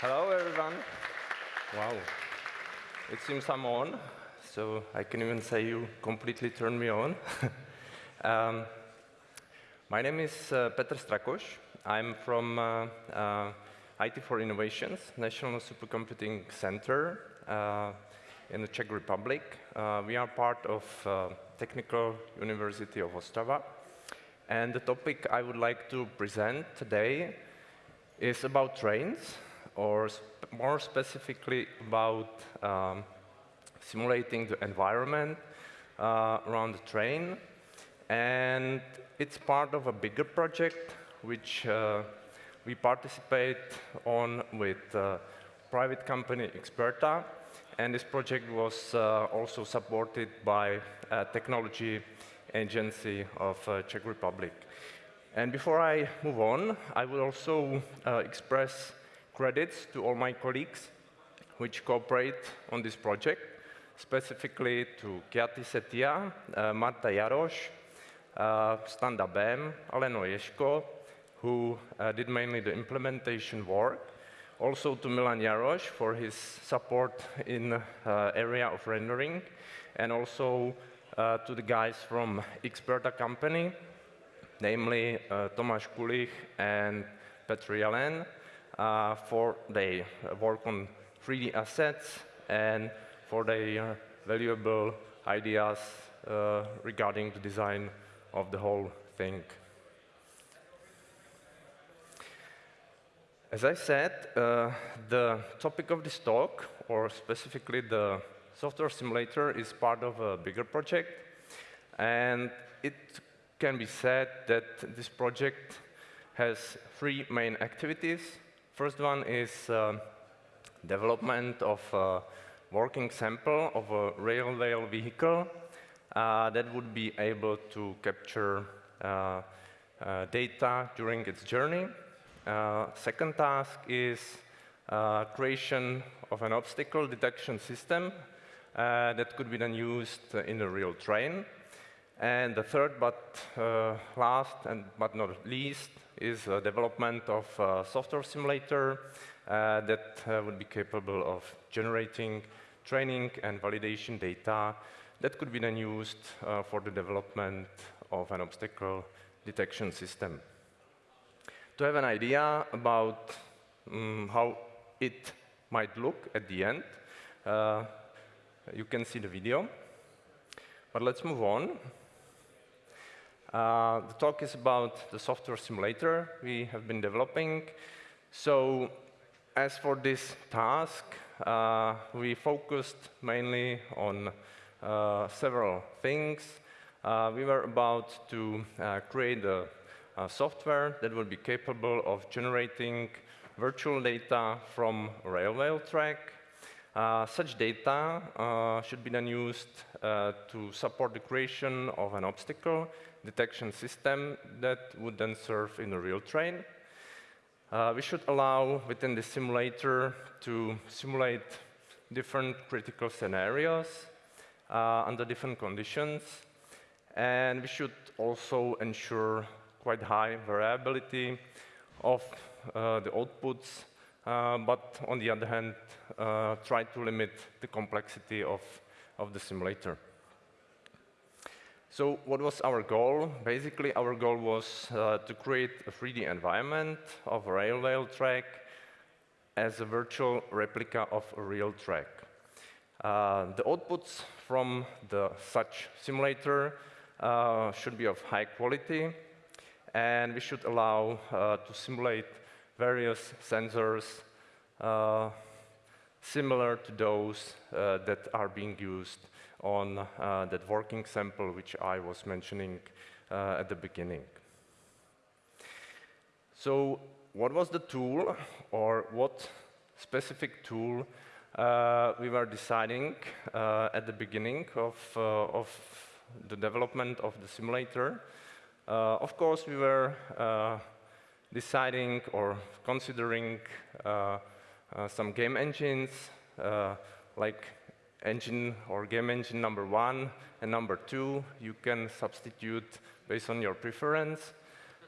Hello, everyone. Wow. It seems I'm on, so I can even say you completely turned me on. um, my name is uh, Petr Strakos. I'm from uh, uh, IT for Innovations, National Supercomputing Center uh, in the Czech Republic. Uh, we are part of uh, Technical University of Ostrava. And the topic I would like to present today is about trains or sp more specifically about um, simulating the environment uh, around the train. And it's part of a bigger project which uh, we participate on with uh, private company Experta. And this project was uh, also supported by a technology agency of uh, Czech Republic. And before I move on, I will also uh, express credits to all my colleagues which cooperate on this project, specifically to Kiati Setia, uh, Marta Jaroš, uh, Standa Bem, Aleno Ješko, who uh, did mainly the implementation work, also to Milan Jaroš for his support in uh, area of rendering, and also uh, to the guys from Experta company, namely uh, Tomáš Kulich and Petr Jelen, for their work on 3D assets and for their valuable ideas uh, regarding the design of the whole thing. As I said, uh, the topic of this talk, or specifically the software simulator, is part of a bigger project. And it can be said that this project has three main activities. First one is uh, development of a working sample of a railway vehicle uh, that would be able to capture uh, uh data during its journey. Uh, second task is uh, creation of an obstacle detection system that could be then used in a real train. And the third, but uh, last and but not least, is development of a software simulator uh, that uh, would be capable of generating training and validation data that could be then used uh, for the development of an obstacle detection system. To have an idea about um, how it might look at the end, uh, you can see the video. But let's move on. Uh, the talk is about the software simulator we have been developing. So as for this task, uh, we focused mainly on uh, several things. Uh, we were about to uh, create a, a, software that will be capable of generating virtual data from railway track. Such data should be then used to support the creation of an obstacle detection system that would then serve in a real train. Uh, we should allow within the simulator to simulate different critical scenarios uh, under different conditions. And we should also ensure quite high variability of uh, the outputs, uh, but on the other hand, uh, try to limit the complexity of, of the simulator. So what was our goal? Basically, our goal was uh, to create a 3D environment of a railway track as a virtual replica of a real track. Uh, the outputs from the such simulator uh, should be of high quality, and we should allow uh, to simulate various sensors uh, similar to those uh, that are being used on uh, that working sample which I was mentioning uh, at the beginning. So what was the tool or what specific tool uh, we were deciding uh, at the beginning of, uh, of the development of the simulator? Uh, of course, we were deciding or considering some game engines like engine or game engine number one and number two, you can substitute based on your preference.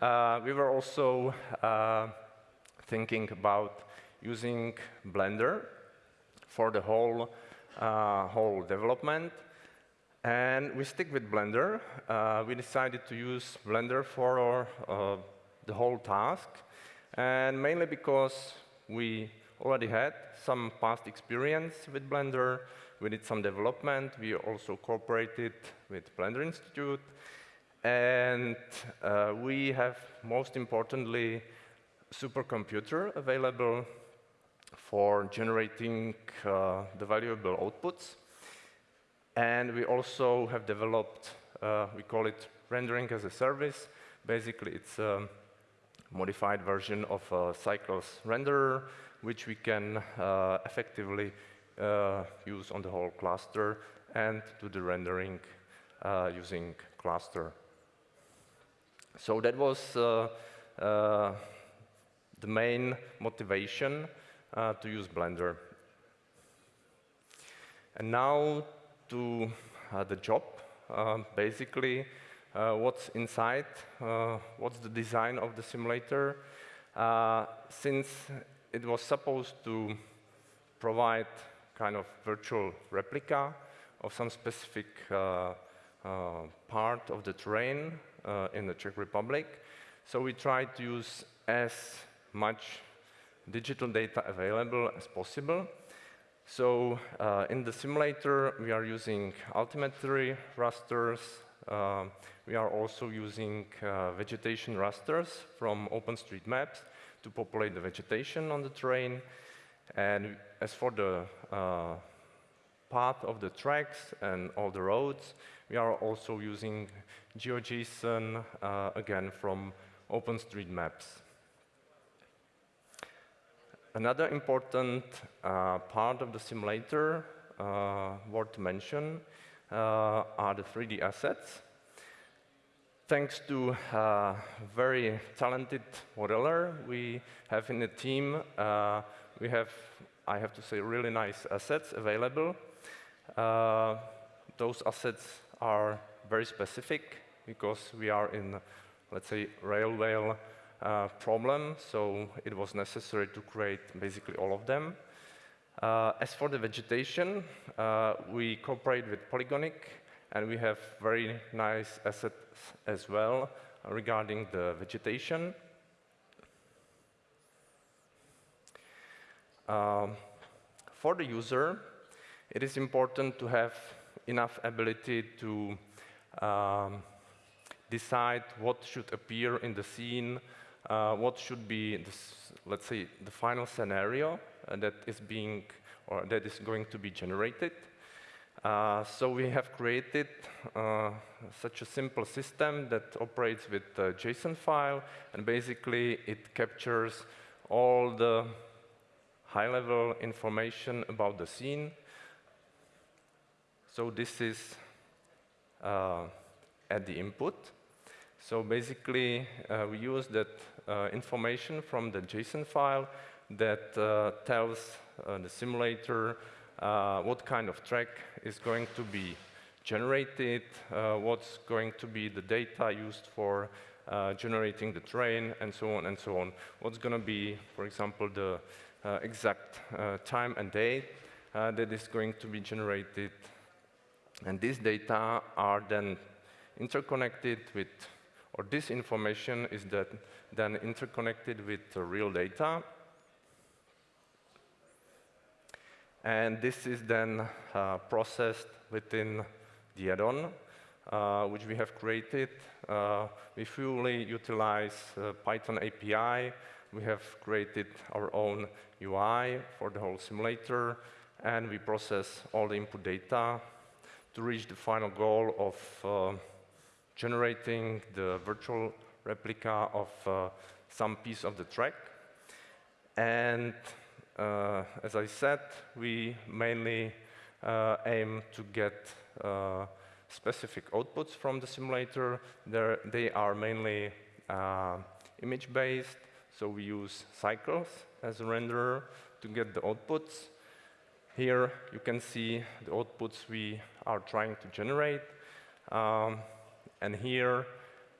Uh, we were also uh, thinking about using Blender for the whole, uh, whole development. And we stick with Blender. Uh, we decided to use Blender for our, uh, the whole task, and mainly because we already had some past experience with Blender. We did some development. We also cooperated with Blender Institute. And uh, we have, most importantly, supercomputer available for generating uh, the valuable outputs. And we also have developed, uh, we call it rendering as a service. Basically, it's a modified version of a Cycles renderer, which we can uh, effectively uh, use on the whole cluster and do the rendering uh, using cluster. So that was uh, uh the main motivation uh, to use Blender. And now to uh, the job. Basically, what's inside, what's the design of the simulator. since it was supposed to provide kind of virtual replica of some specific uh, uh, part of the terrain uh, in the Czech Republic. So we tried to use as much digital data available as possible. So uh, in the simulator, we are using altimetry rasters. Uh, we are also using uh, vegetation rasters from OpenStreetMaps to populate the vegetation on the terrain. And as for the uh, path of the tracks and all the roads, we are also using GeoJSON, uh, again, from OpenStreetMaps. Another important uh, part of the simulator uh, worth mention uh, are the 3D assets. Thanks to a very talented modeler we have in the team, uh, we have, I have to say, really nice assets available. Uh, those assets are very specific because we are in, let's say, railway uh, problem, so it was necessary to create basically all of them. Uh, as for the vegetation, uh, we cooperate with Polygonic, and we have very nice assets as well regarding the vegetation. Um, for the user, it is important to have enough ability to um, decide what should appear in the scene, uh, what should be, this, let's say, the final scenario uh, that is being or that is going to be generated. Uh, so we have created uh, such a simple system that operates with a JSON file, and basically it captures all the high-level information about the scene. So this is uh, at the input. So basically, uh, we use that uh, information from the JSON file that uh, tells uh, the simulator uh, what kind of track is going to be generated, what's going to be the data used for generating the train, and so on and so on. What's going to be, for example, the exact time and date that is going to be generated. And these data are then interconnected with or this information is that then interconnected with the real data. And this is then uh, processed within the add-on, uh, which we have created. Uh, we fully utilize uh, Python API. We have created our own UI for the whole simulator, and we process all the input data to reach the final goal of uh, generating the virtual replica of uh, some piece of the track. And uh, as I said, we mainly uh, aim to get uh, specific outputs from the simulator. They're, they are mainly uh, image-based, so we use cycles as a renderer to get the outputs. Here you can see the outputs we are trying to generate. Um, and here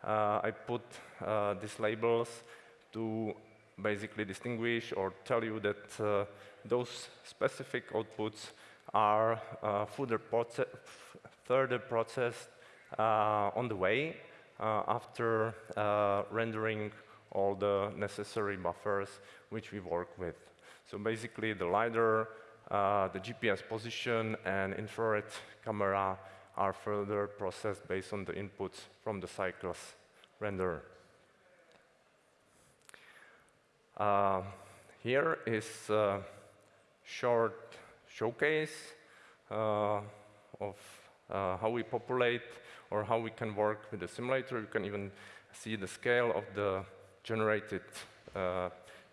uh, I put uh, these labels to basically distinguish or tell you that uh, those specific outputs are uh, further, proce further processed uh, on the way uh, after rendering all the necessary buffers which we work with. So basically, the LiDAR, the GPS position, and infrared camera are further processed based on the inputs from the cycles render. Uh, here is a short showcase uh, of uh, how we populate or how we can work with the simulator. You can even see the scale of the generated uh,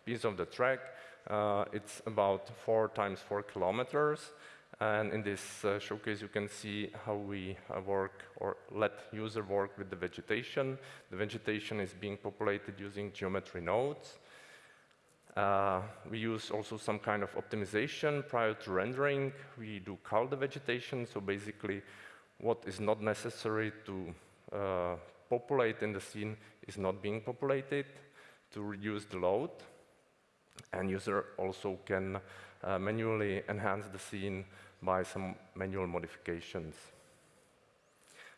piece of the track. Uh, it's about four times four kilometers. And in this uh, showcase, you can see how we uh, work or let user work with the vegetation. The vegetation is being populated using geometry nodes. Uh, we use also some kind of optimization prior to rendering. We do cull the vegetation, so basically what is not necessary to uh, populate in the scene is not being populated to reduce the load. And user also can uh, manually enhance the scene by some manual modifications.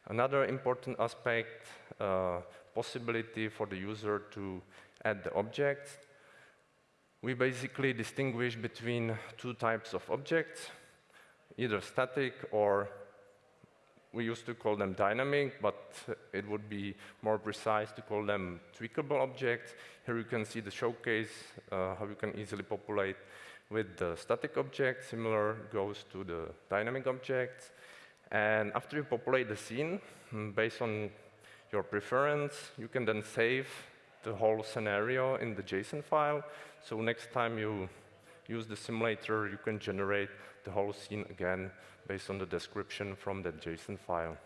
Another important aspect, uh, possibility for the user to add the objects. We basically distinguish between two types of objects, either static or we used to call them dynamic, but it would be more precise to call them tweakable objects. Here you can see the showcase, uh, how you can easily populate with the static object. Similar goes to the dynamic objects. And after you populate the scene, mm, based on your preference, you can then save the whole scenario in the JSON file. So next time you use the simulator, you can generate the whole scene again based on the description from that JSON file.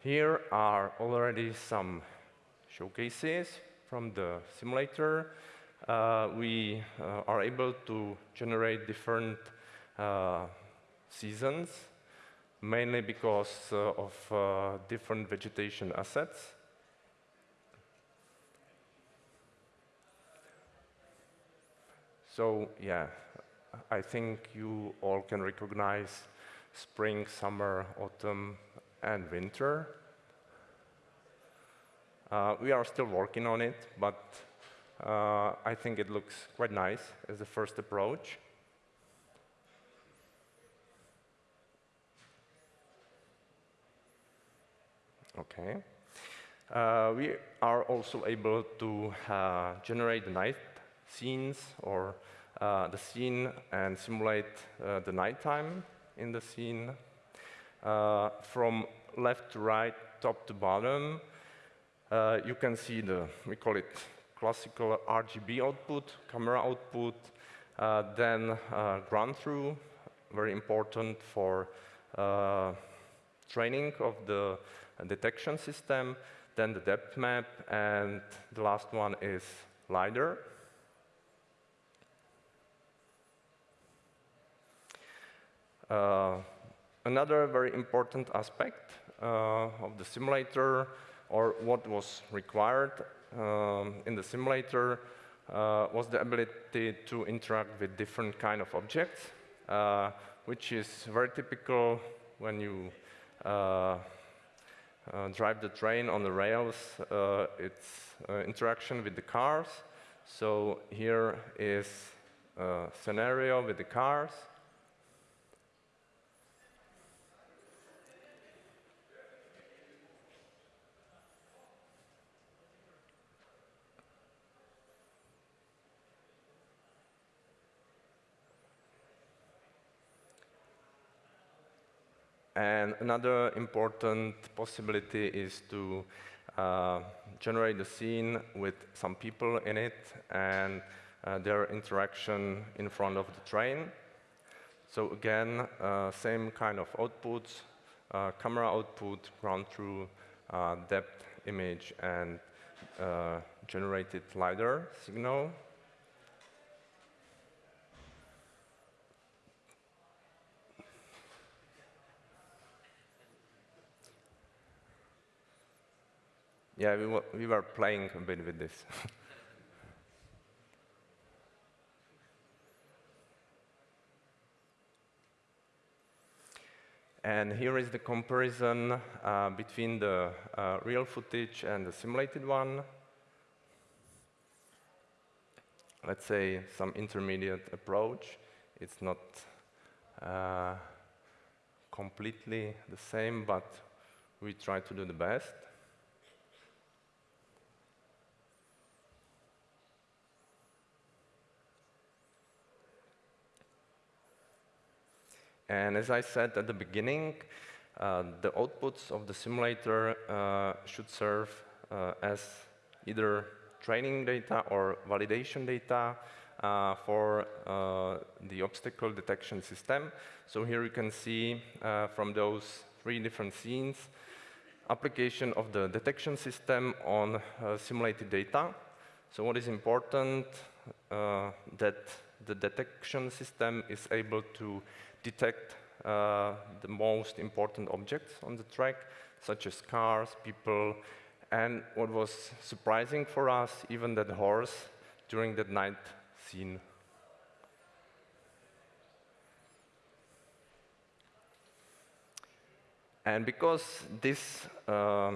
Here are already some showcases from the simulator uh, we uh, are able to generate different uh, seasons, mainly because uh, of uh, different vegetation assets. So yeah, I think you all can recognize spring, summer, autumn, and winter. Uh, we are still working on it, but uh, I think it looks quite nice as a first approach. Okay. Uh, we are also able to uh, generate the night scenes or uh, the scene and simulate uh, the nighttime in the scene. Uh, from left to right, top to bottom, uh, you can see the, we call it classical RGB output, camera output, uh, then uh, ground truth, very important for uh, training of the detection system, then the depth map, and the last one is LiDAR. Another very important aspect uh, of the simulator, or what was required um, in the simulator uh, was the ability to interact with different kind of objects, uh, which is very typical when you uh, uh drive the train on the rails. Uh, it's uh, interaction with the cars. So here is a scenario with the cars. And another important possibility is to uh, generate the scene with some people in it and uh, their interaction in front of the train. So again, uh, same kind of outputs, uh, camera output, ground truth, uh, depth image, and uh, generated LiDAR signal. Yeah, we, we were playing a bit with this. And here is the comparison uh, between the uh, real footage and the simulated one. Let's say some intermediate approach. It's not uh, completely the same, but we try to do the best. And as I said at the beginning, uh, the outputs of the simulator uh, should serve uh, as either training data or validation data uh, for uh, the obstacle detection system. So here you can see uh, from those three different scenes, application of the detection system on simulated data. So what is important, that the detection system is able to detect uh, the most important objects on the track, such as cars, people, and what was surprising for us, even that horse during that night scene. And because this uh,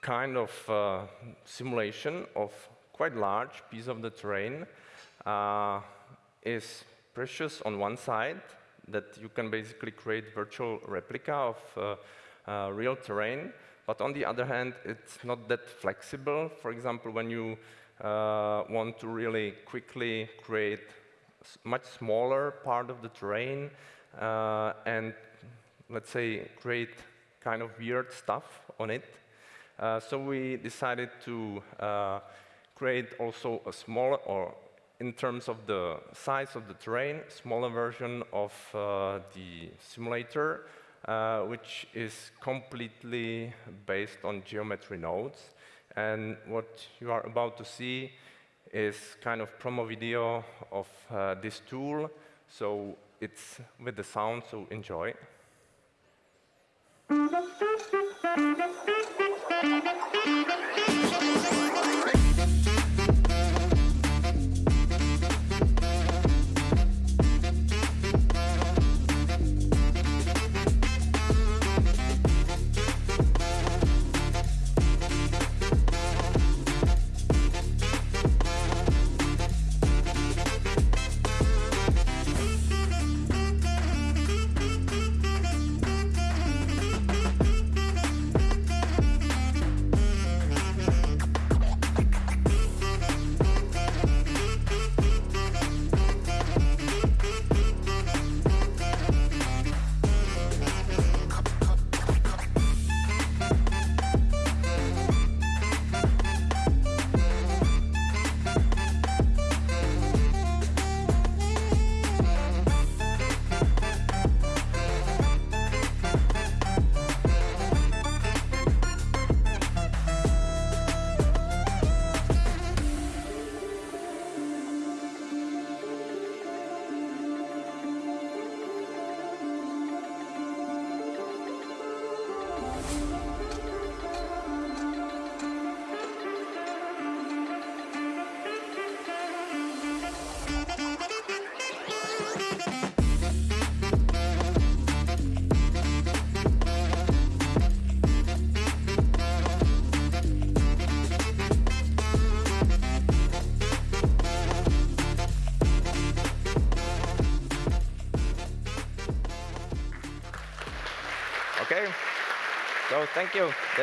kind of uh, simulation of quite large piece of the terrain uh, is precious on one side, that you can basically create virtual replica of uh, uh, real terrain. But on the other hand, it's not that flexible. For example, when you uh, want to really quickly create much smaller part of the terrain uh, and, let's say, create kind of weird stuff on it. Uh, so we decided to uh, create also a smaller or in terms of the size of the terrain, smaller version of uh, the simulator, uh, which is completely based on geometry nodes. And what you are about to see is kind of promo video of uh, this tool. So it's with the sound, so enjoy.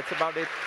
That's about it.